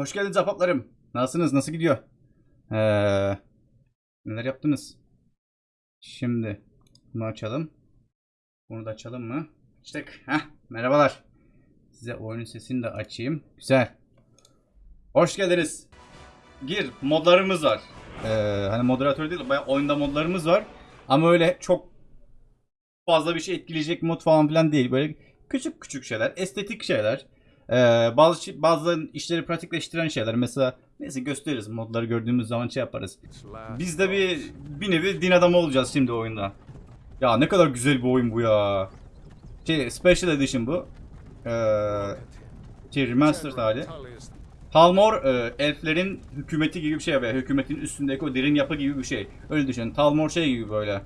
Hoş geldiniz ahbaplarım. Nasılsınız? Nasıl gidiyor? Ee, neler yaptınız? Şimdi bunu açalım. Bunu da açalım mı? Açtık. Heh, merhabalar. Size oyunun sesini de açayım. Güzel. Hoş geldiniz. Gir. Modlarımız var. Ee, hani moderatör değil, bayağı oyunda modlarımız var. Ama öyle çok fazla bir şey etkileyecek mod falan filan değil. Böyle küçük küçük şeyler, estetik şeyler. Ee, bazı bazı işleri pratikleştiren şeyler. Mesela neyse gösteririz. Modları gördüğümüz zaman şey yaparız. Biz de bir bir nevi din adamı olacağız şimdi oyunda. Ya ne kadar güzel bir oyun bu ya. Şey Special Edition bu. Ee, şey Remastered hali. Talmor e, elflerin hükümeti gibi bir şey veya hükümetin üstündeki o derin yapı gibi bir şey. Öyle düşün. Talmor şey gibi böyle.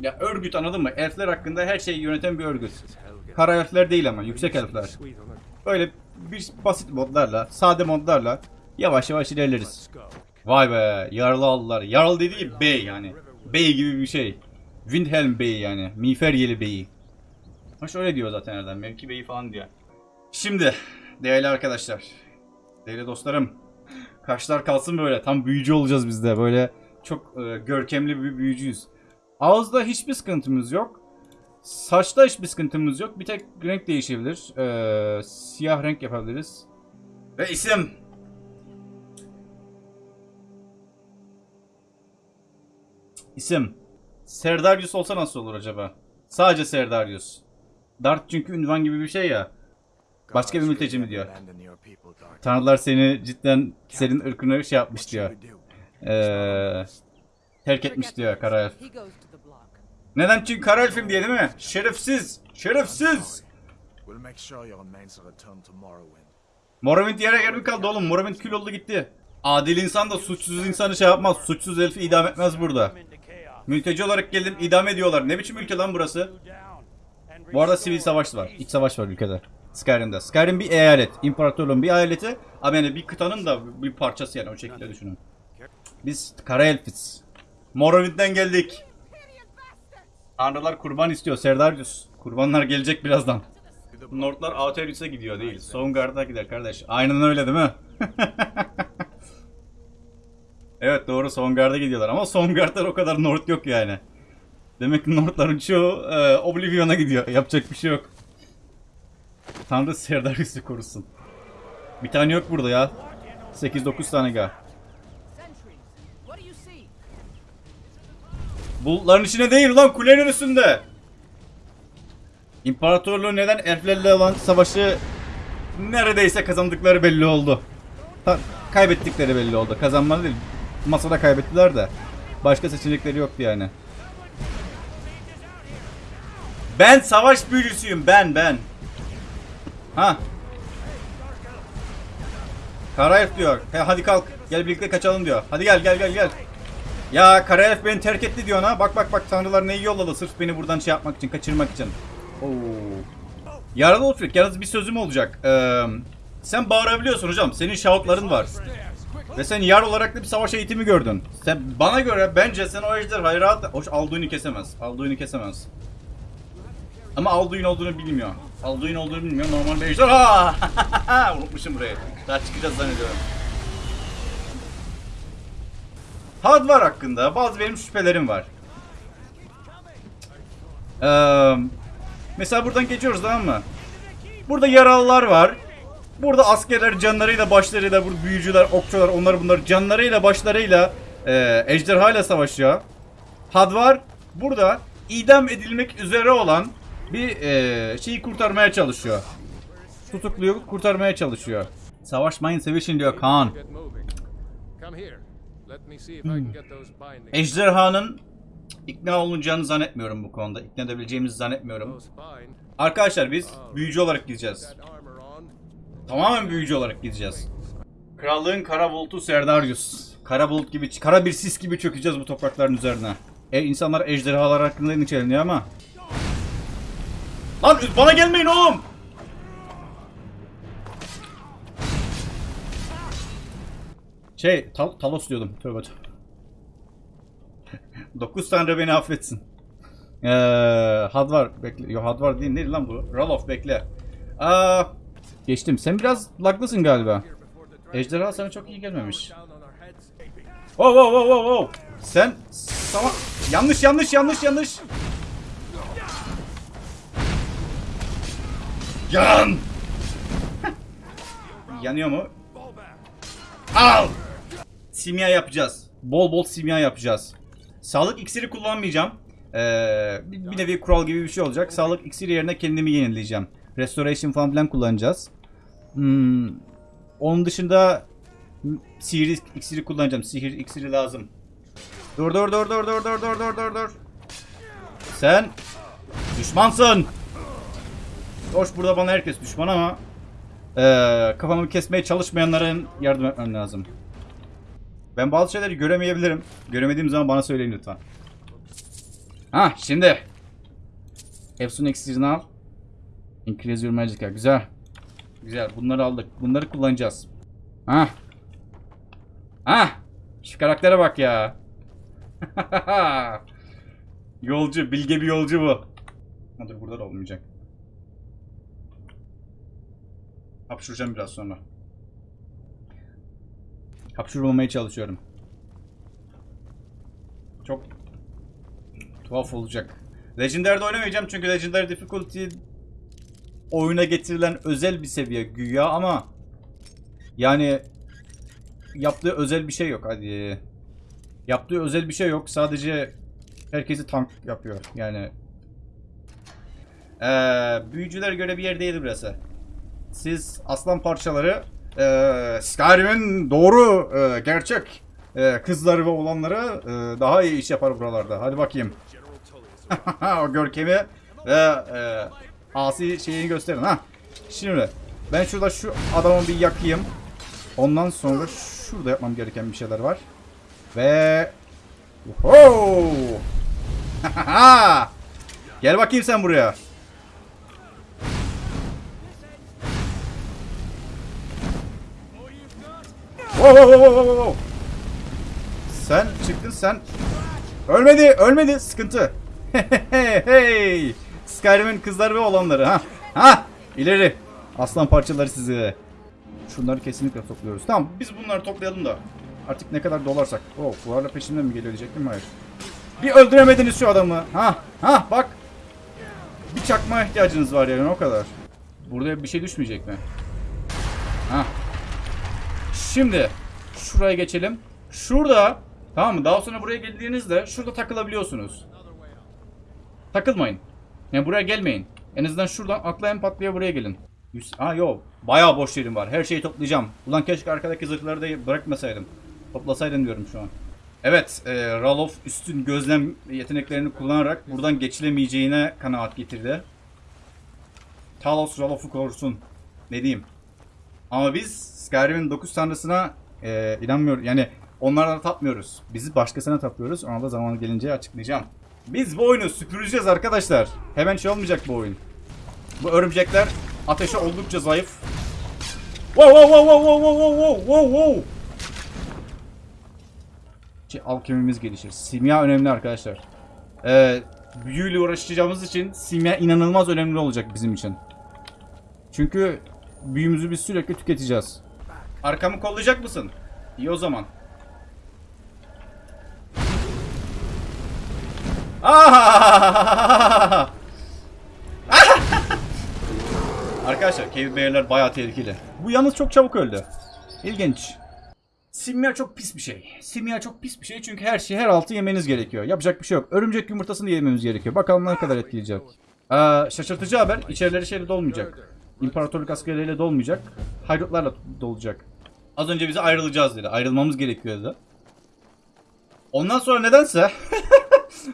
Ya örgüt anladın mı? Elfler hakkında her şeyi yöneten bir örgüt. Kara elfler değil ama yüksek elfler. Böyle bir basit modlarla, sade modlarla yavaş yavaş ilerleriz. Vay be, Yarlı aldılar. Yarlı dediği bey yani. Bey gibi bir şey. Windhelm Bey yani. Miğferyeli Bey'i. Ha şöyle diyor zaten nereden. Mevki Bey'i falan diyor. Şimdi değerli arkadaşlar. Değerli dostlarım. Kaşlar kalsın böyle. Tam büyücü olacağız biz de. Böyle çok e, görkemli bir büyücüyüz. Ağızda hiçbir sıkıntımız yok. Saçta hiçbir sıkıntımız yok. Bir tek renk değişebilir. Ee, siyah renk yapabiliriz. Ve isim. İsim. Serdarius olsa nasıl olur acaba? Sadece Serdarius. Dart çünkü ünvan gibi bir şey ya. Başka bir mülteci mi diyor. Tanrılar seni cidden senin ırkını şey yapmış diyor. Ee, terk etmiş diyor kara Neden? Çünkü kara elfim diye değil mi? Şerefsiz! Şerefsiz! Morrowind yere yer mi kaldı oğlum? Morrowind kül oldu gitti. Adil insan da suçsuz insanı şey yapmaz. Suçsuz elfi idam etmez burada. Mülteci olarak geldim idam ediyorlar. Ne biçim ülke lan burası? Bu arada sivil savaş var. İç savaş var ülkede. Skyrim'de. Skyrim bir eyalet. İmparatorluğun bir eyaleti. Ama yani bir kıtanın da bir parçası yani o şekilde düşünün. Biz kara elfiz. Morrowind'den geldik. Tanrılar kurban istiyor Serdarius. Kurbanlar gelecek birazdan. Nordlar Aetheris'e gidiyor değil. Sovngarde'a gider kardeş. Aynen öyle değil mi? evet doğru Sovngarde'a gidiyorlar ama Sovngarde'lar o kadar Nord yok yani. Demek ki Nordların çoğu e, Oblivion'a gidiyor. Yapacak bir şey yok. Tanrı Serdarius'u korusun. Bir tane yok burada ya. 8-9 tane ga. Bulutların içine değil lan kulenin üstünde. İmparatorluğu neden elflerle olan savaşı neredeyse kazandıkları belli oldu. Ta- kaybettikleri belli oldu. Kazanmadı değil. Masada kaybettiler de. Başka seçenekleri yoktu yani. Ben savaş büyücüsüyüm ben ben. Ha. Karayef diyor. He, hadi kalk. Gel birlikte kaçalım diyor. Hadi gel gel gel gel. Ya Karayef beni terk etti diyor ha. Bak bak bak tanrılar neyi yolladı sırf beni buradan şey yapmak için, kaçırmak için. Oo. Yaralı Ulfric, yalnız bir sözüm olacak. Ee, sen bağırabiliyorsun hocam. Senin şahutların var. Ve sen yar olarak da bir savaş eğitimi gördün. Sen bana göre bence sen o ejderhayı rahat... Hoş Alduin'i kesemez. Alduin'i kesemez. Ama Alduin olduğunu bilmiyor. Alduin olduğunu bilmiyor. Normal bir ejderha. Unutmuşum burayı. Daha çıkacağız zannediyorum. Hadvar hakkında bazı benim şüphelerim var. Ee, mesela buradan geçiyoruz tamam mı? Burada yaralılar var. Burada askerler canlarıyla başlarıyla, burada büyücüler, okçular, onlar bunlar canlarıyla başlarıyla e, ejderha ile savaşıyor. Hadvar burada idam edilmek üzere olan bir e, şeyi kurtarmaya çalışıyor. Tutukluyu kurtarmaya çalışıyor. Savaşmayın sevişin diyor Kaan. Bindings. Ejderhanın ikna olunacağını zannetmiyorum bu konuda. İkna edebileceğimizi zannetmiyorum. Arkadaşlar biz büyücü olarak gideceğiz. Tamamen büyücü olarak gideceğiz. Krallığın kara bulutu Serdarius. Kara bulut gibi, kara bir sis gibi çökeceğiz bu toprakların üzerine. E, insanlar ejderhalar hakkında endişeleniyor ama. Lan bana gelmeyin oğlum! Şey, Tal- Talos diyordum. Tövbe tövbe. 9 tanrı beni affetsin. Ee, Hadvar bekle. Yo Hadvar değil neydi lan bu? Ralof bekle. Aa, geçtim. Sen biraz laglısın galiba. Ejderha sana çok iyi gelmemiş. Wow wow wow wow wow. Sen sama yanlış yanlış yanlış yanlış. Yan. Yanıyor mu? Al. Simya yapacağız. Bol bol simya yapacağız. Sağlık iksiri kullanmayacağım. Ee, bir, bir nevi kural gibi bir şey olacak. Sağlık iksiri yerine kendimi yenileyeceğim. Restoration falan filan kullanacağız. Hmm, onun dışında sihir iksiri kullanacağım. Sihir iksiri lazım. Dur dur dur dur dur dur dur dur dur dur. Sen düşmansın. Hoş burada bana herkes düşman ama eee, kafamı kesmeye çalışmayanların yardım etmem lazım. Ben bazı şeyleri göremeyebilirim. Göremediğim zaman bana söyleyin lütfen. Ha şimdi. Efsun iksirini al. Increase your magic. Güzel. Güzel. Bunları aldık. Bunları kullanacağız. Ha. Ha. Şu karaktere bak ya. yolcu. Bilge bir yolcu bu. Dur burada da olmayacak. Hapşuracağım biraz sonra. Hapşurmamaya çalışıyorum. Çok tuhaf olacak. Legendary'de oynamayacağım çünkü Legendary Difficulty oyuna getirilen özel bir seviye güya ama yani yaptığı özel bir şey yok hadi. Yaptığı özel bir şey yok. Sadece herkesi tank yapıyor. Yani ee, büyücülere göre bir yer değil burası. Siz aslan parçaları ee, Skyrim'in doğru ee, gerçek ee, kızları ve olanları ee, daha iyi iş yapar buralarda. Hadi bakayım. o görkemi ve ee, asi şeyini gösterin ha. Şimdi ben şurada şu adamı bir yakayım. Ondan sonra şurada yapmam gereken bir şeyler var. Ve Oho! Gel bakayım sen buraya. Sen çıktın sen. Ölmedi, ölmedi. Sıkıntı. hey. Skyrim'in kızları ve olanları ha. Ha! İleri. Aslan parçaları sizi. Şunları kesinlikle topluyoruz. Tamam biz bunları toplayalım da. Artık ne kadar dolarsak. Oh buharla peşimden mi geliyor diyecektim hayır. Bir öldüremediniz şu adamı. Ha ha bak. Bir çakma ihtiyacınız var yani o kadar. Burada bir şey düşmeyecek mi? Ha. Şimdi şuraya geçelim. Şurada tamam mı? Daha sonra buraya geldiğinizde şurada takılabiliyorsunuz. Takılmayın. Yani buraya gelmeyin. En azından şuradan atlayan patlaya buraya gelin. Ha yok. Bayağı boş yerim var. Her şeyi toplayacağım. Ulan keşke arkadaki zırhları da bırakmasaydım. Toplasaydım diyorum şu an. Evet. E, Ralof üstün gözlem yeteneklerini kullanarak buradan geçilemeyeceğine kanaat getirdi. Talos Ralof'u korusun. Ne diyeyim. Ama biz Skyrim'in 9 tanrısına e, inanmıyoruz. Yani onlardan tapmıyoruz. Bizi başkasına tapıyoruz. Ona da zamanı gelince açıklayacağım. Biz bu oyunu süpüreceğiz arkadaşlar. Hemen şey olmayacak bu oyun. Bu örümcekler ateşe oldukça zayıf. Wow wow wow wow wow wow wow wow wow. Şey, alkemimiz gelişir. Simya önemli arkadaşlar. Ee, büyüyle uğraşacağımız için simya inanılmaz önemli olacak bizim için. Çünkü büyümüzü biz sürekli tüketeceğiz. Arkamı kollayacak mısın? İyi o zaman. Ah! Arkadaşlar Cave Bear'ler bayağı tehlikeli. Bu yalnız çok çabuk öldü. İlginç. Simya çok pis bir şey. Simya çok pis bir şey çünkü her şeyi her altı yemeniz gerekiyor. Yapacak bir şey yok. Örümcek yumurtasını yememiz gerekiyor. Bakalım ne kadar etkileyecek. Ee, şaşırtıcı haber. İçerileri şeyle dolmayacak. İmparatorluk askerleriyle dolmayacak. Haydutlarla dolacak. Az önce bize ayrılacağız dedi. Ayrılmamız gerekiyordu. Ondan sonra nedense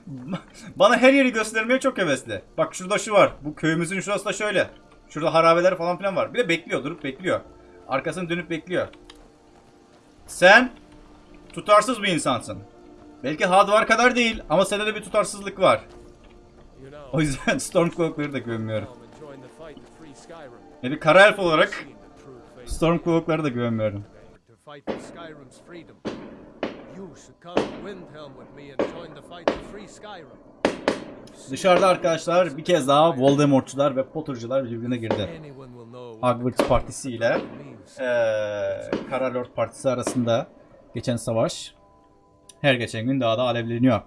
bana her yeri göstermeye çok hevesli. Bak şurada şu var. Bu köyümüzün şurası da şöyle. Şurada harabeler falan filan var. Bir de bekliyor, durup bekliyor. Arkasını dönüp bekliyor. Sen tutarsız bir insansın. Belki Hadvar kadar değil ama sende de bir tutarsızlık var. O yüzden Stormcloak'ları da Skyrim. Yani bir kara elf olarak Storm Stormcloak'lara da güvenmiyorum. Dışarıda arkadaşlar bir kez daha Voldemortçular ve Potter'cılar birbirine girdi. Hogwarts Partisi ile ee, Kara Lord Partisi arasında geçen savaş her geçen gün daha da alevleniyor.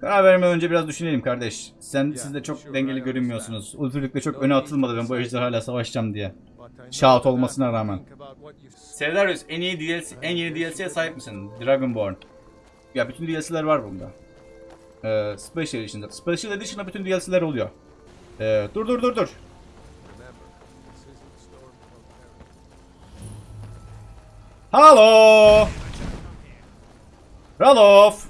Karar vermeden önce biraz düşünelim kardeş. Sen siz de çok dengeli görünmüyorsunuz. Ulfric'le çok öne atılmadı ben bu ejderha hala savaşacağım diye. That olmasına rağmen. Sevdarius en iyi DLC, en yeni DLC'ye sahip misin? Dragonborn. Ya bütün DLC'ler var bunda. Ee, Special Edition'da. Special Edition'da bütün DLC'ler oluyor. Ee, dur dur dur dur. Halo! Ralof!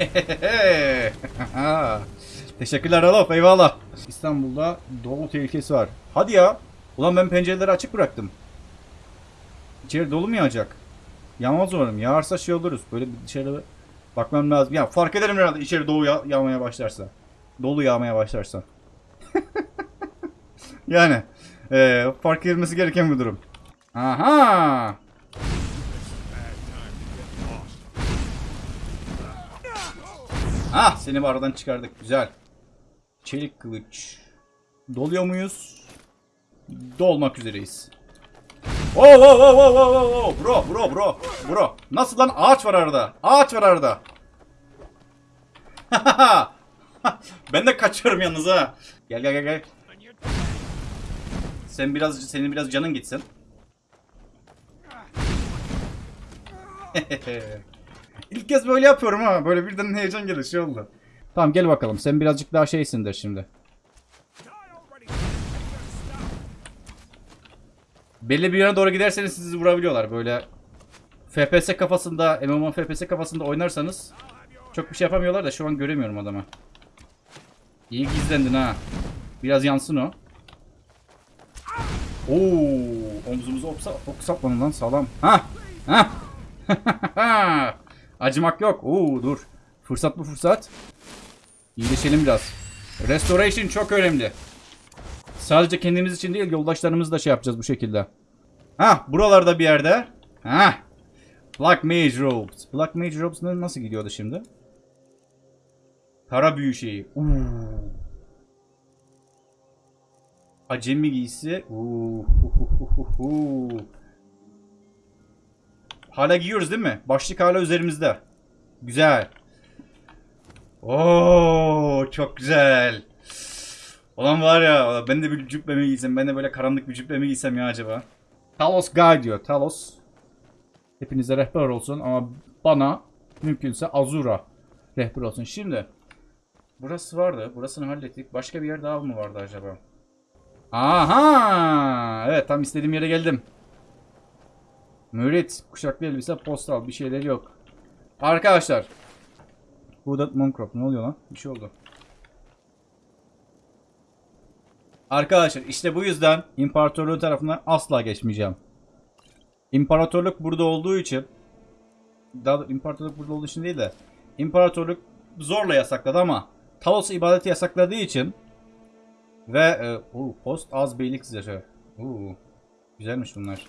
Teşekkürler Ralof eyvallah. İstanbul'da dolu tehlikesi var. Hadi ya. Ulan ben pencereleri açık bıraktım. İçeri dolu mu yağacak? Yağmaz umarım. Yağarsa şey oluruz. Böyle bir dışarı bakmam lazım. Ya fark ederim herhalde içeri dolu ya- yağmaya başlarsa. Dolu yağmaya başlarsa. Yani eee, fark edilmesi gereken bir durum. Aha! Ah seni bir aradan çıkardık. Güzel. Çelik kılıç. Doluyor muyuz? Dolmak üzereyiz. Oh oh oh oh oh oh oh bro bro bro bro. Nasıl lan ağaç var arada? Ağaç var arada. ben de kaçıyorum yalnız ha. Gel gel gel gel. Sen biraz senin biraz canın gitsin. İlk kez böyle yapıyorum ha. Böyle birden heyecan gelir şey oldu. Tamam gel bakalım. Sen birazcık daha şeysindir şimdi. Belli bir yöne doğru giderseniz sizi vurabiliyorlar. Böyle FPS kafasında, MMO FPS kafasında oynarsanız çok bir şey yapamıyorlar da şu an göremiyorum adamı. İyi gizlendin ha. Biraz yansın o. Oo, omzumuzu oksa, oksatmadın lan sağlam. Ha, ha. Acımak yok. Oo, dur. Fırsat bu fırsat. İyileşelim biraz. Restoration çok önemli. Sadece kendimiz için değil, yoldaşlarımız da şey yapacağız bu şekilde. Ha, buralarda bir yerde. Ha. Black Mage Robes. Black Mage Robes nasıl gidiyordu şimdi? Kara büyü şeyi. Oo. Acemi giysi. Oo. Hala giyiyoruz değil mi? Başlık hala üzerimizde. Güzel. Oo, çok güzel. Ulan var ya ben de bir cübbe mi giysem ben de böyle karanlık bir cübbe mi giysem ya acaba? Talos Guide diyor. Talos. Hepinize rehber olsun ama bana mümkünse Azura rehber olsun. Şimdi burası vardı. Burasını hallettik. Başka bir yer daha mı vardı acaba? Aha! Evet tam istediğim yere geldim. Mürit, kuşaklı elbise, postal bir şeyler yok. Arkadaşlar. Burada Moncrop ne oluyor lan? Bir şey oldu. Arkadaşlar işte bu yüzden imparatorluğu tarafından asla geçmeyeceğim. İmparatorluk burada olduğu için daha doğrusu imparatorluk burada olduğu için değil de imparatorluk zorla yasakladı ama Talos'u ibadeti yasakladığı için ve e, oo, post az beylik zırhı. Oo, güzelmiş bunlar.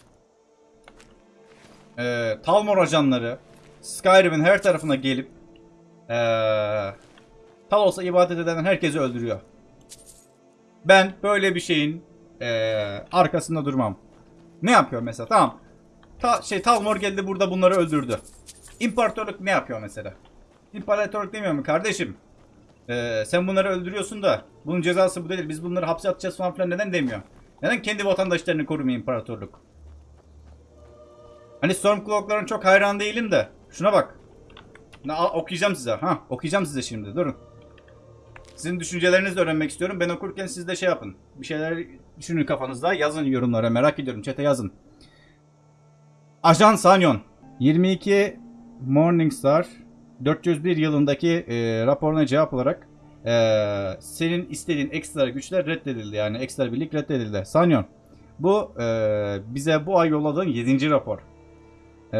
E, Talmor ajanları Skyrim'in her tarafına gelip e, Talos'a ibadet eden herkesi öldürüyor. Ben böyle bir şeyin e, arkasında durmam. Ne yapıyor mesela? Tamam. Ta, şey Talmor geldi burada bunları öldürdü. İmparatorluk ne yapıyor mesela? İmparatorluk demiyor mu kardeşim? Ee, sen bunları öldürüyorsun da bunun cezası bu değil. Biz bunları hapse atacağız falan filan neden demiyor? Neden kendi vatandaşlarını korumuyor imparatorluk? Hani Stormcloak'ların çok hayran değilim de. Şuna bak. Na, okuyacağım size. Ha, okuyacağım size şimdi. Durun. Sizin düşüncelerinizi öğrenmek istiyorum. Ben okurken siz de şey yapın. Bir şeyler düşünün kafanızda. Yazın yorumlara. Merak ediyorum. Chat'e yazın. Ajan Sanyon. 22 Morningstar 401 yılındaki e, raporuna cevap olarak e, senin istediğin ekstra güçler reddedildi. Yani ekstra birlik reddedildi. Sanyon. Bu e, bize bu ay yolladığın 7. rapor. E,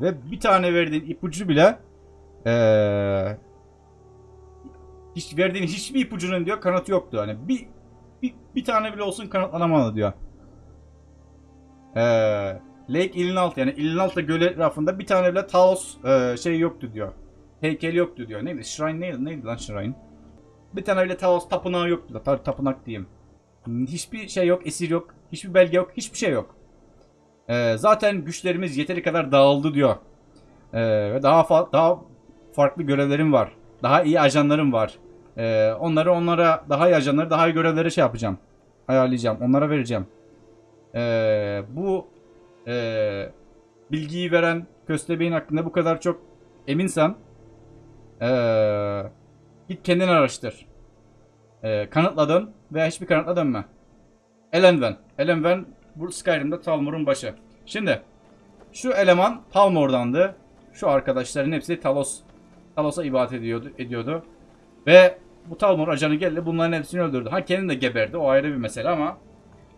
ve bir tane verdiğin ipucu bile e, hiç verdiğin hiçbir ipucunun diyor kanıtı yoktu. Hani bir, bir, bir tane bile olsun kanıtlanamadı diyor. Eee Lake Ilinalt yani Ilinalta Gölü etrafında bir tane bile Taos e, şey yoktu diyor. Heykel yoktu diyor. Neydi? Shrine neydi? Neydi lan Shrine? Bir tane öyle Talos tapınağı yok. Ta- tapınak diyeyim. Hiçbir şey yok, esir yok. Hiçbir belge yok, hiçbir şey yok. Ee, zaten güçlerimiz yeteri kadar dağıldı diyor. Ee, ve daha daha farklı görevlerim var. Daha iyi ajanlarım var. Ee, onları onlara daha iyi ajanları, daha iyi görevleri şey yapacağım. Ayarlayacağım. Onlara vereceğim. Ee, bu ee, bilgiyi veren Köstebeğin hakkında bu kadar çok eminsen ee, git kendin araştır. Ee, kanıtladın veya hiçbir kanıtla dönme. Elenven. Elenven bu Skyrim'de Talmor'un başı. Şimdi şu eleman Palmor'dandı. Şu arkadaşların hepsi Talos Talos'a ibadet ediyordu, ediyordu. Ve bu Talmor ajanı geldi bunların hepsini öldürdü. Ha kendi de geberdi o ayrı bir mesele ama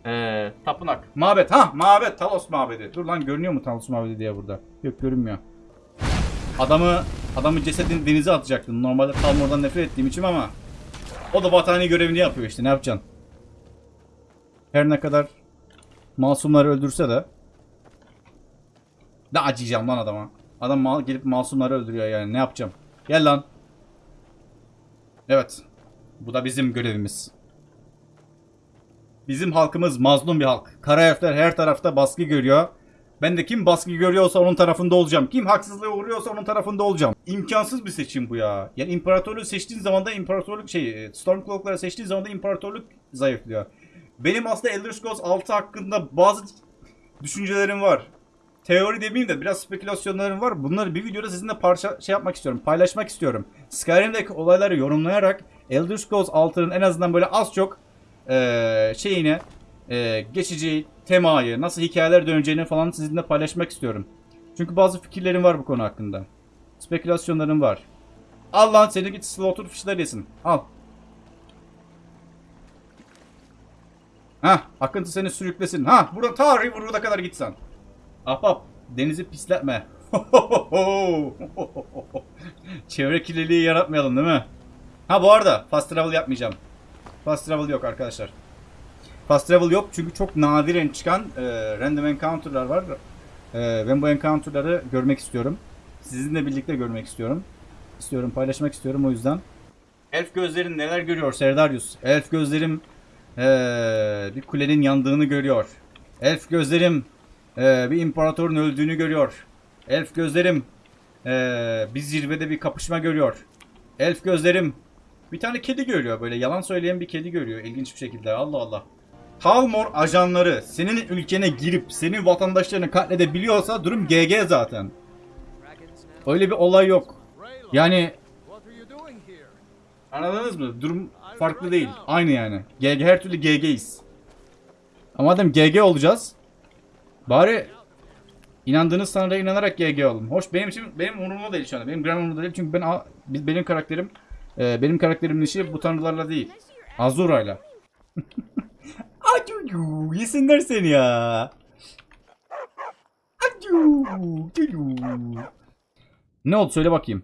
ee, tapınak. Mabet. Ha mabet. Talos mabedi. Dur lan görünüyor mu Talos mabedi diye burada. Yok görünmüyor. Adamı adamı cesedini denize atacaktım. Normalde Talmor'dan nefret ettiğim için ama o da vatani görevini yapıyor işte. Ne yapacaksın? Her ne kadar masumları öldürse de ne acıyacağım lan adama. Adam mal gelip masumları öldürüyor yani. Ne yapacağım? Gel lan. Evet. Bu da bizim görevimiz. Bizim halkımız mazlum bir halk. Kara elfler her tarafta baskı görüyor. Ben de kim baskı görüyorsa onun tarafında olacağım. Kim haksızlığa uğruyorsa onun tarafında olacağım. İmkansız bir seçim bu ya. Yani imparatorluğu seçtiğin zaman da imparatorluk şey Stormcloak'ları seçtiğin zaman da imparatorluk zayıflıyor. Benim aslında Elder Scrolls 6 hakkında bazı düşüncelerim var. Teori demeyeyim de biraz spekülasyonlarım var. Bunları bir videoda sizinle parça şey yapmak istiyorum. Paylaşmak istiyorum. Skyrim'deki olayları yorumlayarak Elder Scrolls 6'nın en azından böyle az çok eee şeyini eee, geçici temayı, nasıl hikayeler döneceğini falan sizinle paylaşmak istiyorum. Çünkü bazı fikirlerim var bu konu hakkında. Spekülasyonlarım var. Al lan seni git slaughter fişler yesin. Al. Hah akıntı seni sürüklesin. Ha burada ta Riverwood'a kadar gitsen. Ahbap denizi pisletme. Çevre kirliliği yaratmayalım değil mi? Ha bu arada fast travel yapmayacağım. Fast travel yok arkadaşlar. Fast travel yok çünkü çok nadiren çıkan e, random encounter'lar var. E, ben bu encounter'ları görmek istiyorum. Sizinle birlikte görmek istiyorum. İstiyorum, paylaşmak istiyorum o yüzden. Elf gözlerin neler görüyor Serdarius? Elf gözlerim e, bir kulenin yandığını görüyor. Elf gözlerim e, bir imparatorun öldüğünü görüyor. Elf gözlerim e, bir zirvede bir kapışma görüyor. Elf gözlerim bir tane kedi görüyor böyle yalan söyleyen bir kedi görüyor ilginç bir şekilde Allah Allah. Talmor ajanları senin ülkene girip senin vatandaşlarını katledebiliyorsa durum GG zaten. Öyle bir olay yok. Yani anladınız mı? Durum farklı değil. Aynı yani. GG her türlü GG'yiz. Ama madem GG olacağız bari inandığınız Tanrı'ya inanarak GG olun. Hoş benim için benim umurumda değil şu anda. Benim gram umurumda değil çünkü ben biz- benim karakterim e, benim karakterimin işi bu tanrılarla değil. Azura'yla. Acu yesinler seni ya. Acu. Acu. Ne oldu söyle bakayım.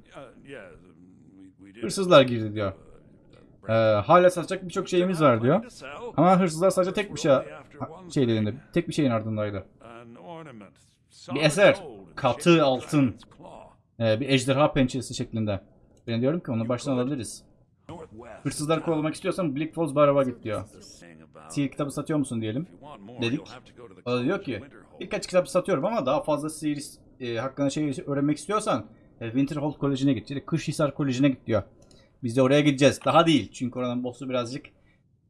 Hırsızlar girdi diyor. Ee, hala satacak birçok şeyimiz var diyor. Ama hırsızlar sadece tek bir şey şeylerinde, tek bir şeyin ardındaydı. Bir eser, katı altın, Ee, bir ejderha pençesi şeklinde. Ben diyorum ki onu baştan alabiliriz. Hırsızları kovalamak istiyorsan Bleak Falls Barab'a git diyor. Sihir kitabı satıyor musun diyelim. dedik. O da diyor ki birkaç kitap satıyorum ama daha fazla sihir e, hakkında şey öğrenmek istiyorsan e, Winterhold Koleji'ne git. Yani Kışhisar Koleji'ne git diyor. Biz de oraya gideceğiz. Daha değil. Çünkü oranın boss'u birazcık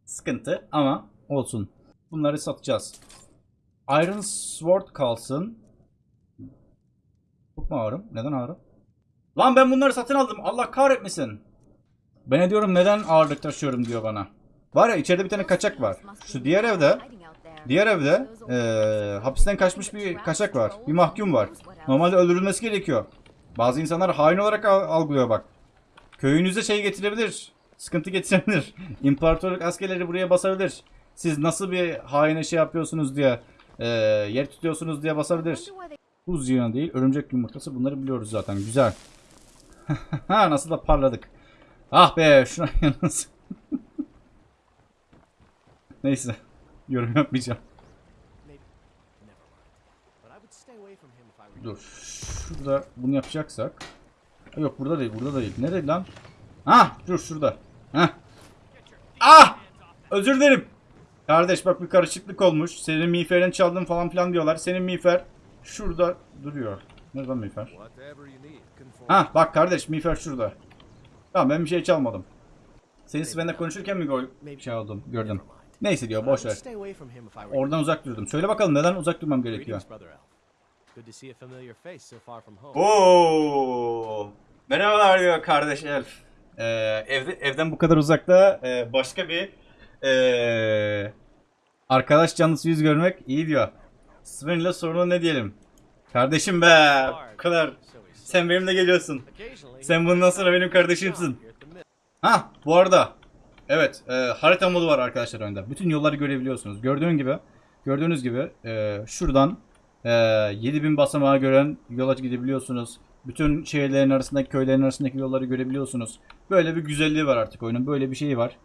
sıkıntı ama olsun. Bunları satacağız. Iron Sword kalsın. Çok mu ağrım? Neden ağrım? Lan ben bunları satın aldım. Allah kahretmesin. Ben diyorum neden ağırlık taşıyorum diyor bana. Var ya içeride bir tane kaçak var. Şu diğer evde Diğer evde eee, hapisten kaçmış bir kaçak var. Bir mahkum var. Normalde öldürülmesi gerekiyor. Bazı insanlar hain olarak al- algılıyor bak. Köyünüze şey getirebilir. Sıkıntı getirebilir. İmparatorluk askerleri buraya basabilir. Siz nasıl bir haine şey yapıyorsunuz diye eee, yer tutuyorsunuz diye basabilir. Buz yığını değil, örümcek yumurtası bunları biliyoruz zaten. Güzel. nasıl da parladık. Ah be şuna yalnız. Neyse. Yorum yapmayacağım. Dur. Şurada bunu yapacaksak. Yok burada değil, burada değil. Nerede lan? Ha, dur şurada. Ha. Özür dilerim. Kardeş bak bir karışıklık olmuş. Senin miğferini çaldım falan filan diyorlar. Senin miğfer şurada duruyor. Nerede miğfer? Ha bak kardeş miğfer şurada. Tamam ben bir şey çalmadım. Senin Sven'le konuşurken mi gör şey oldum gördüm. Neyse diyor boş ver. Oradan uzak durdum. Söyle bakalım neden uzak durmam gerekiyor? Oo. Merhabalar diyor kardeş Elf. Ee, evde, evden bu kadar uzakta e, başka bir e, arkadaş canlısı yüz görmek iyi diyor. Sven ile sorunu ne diyelim? Kardeşim be. Bu kadar. Sen benimle geliyorsun. Sen bundan sonra benim kardeşimsin. Ha bu arada. Evet e, harita modu var arkadaşlar oyunda. Bütün yolları görebiliyorsunuz. Gördüğün gibi gördüğünüz gibi e, şuradan e, 7000 basamağı gören yola gidebiliyorsunuz. Bütün şehirlerin arasındaki köylerin arasındaki yolları görebiliyorsunuz. Böyle bir güzelliği var artık oyunun. Böyle bir şeyi var.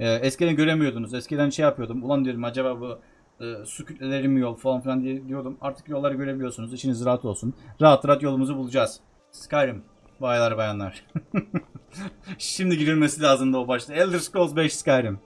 E, eskiden göremiyordunuz. Eskiden şey yapıyordum. Ulan diyorum acaba bu e, su kütleleri mi yol falan filan diye diyordum. Artık yolları görebiliyorsunuz. İçiniz rahat olsun. Rahat rahat yolumuzu bulacağız. Skyrim. Baylar bayanlar. Şimdi girilmesi lazımdı o başta. Elder Scrolls 5 Skyrim.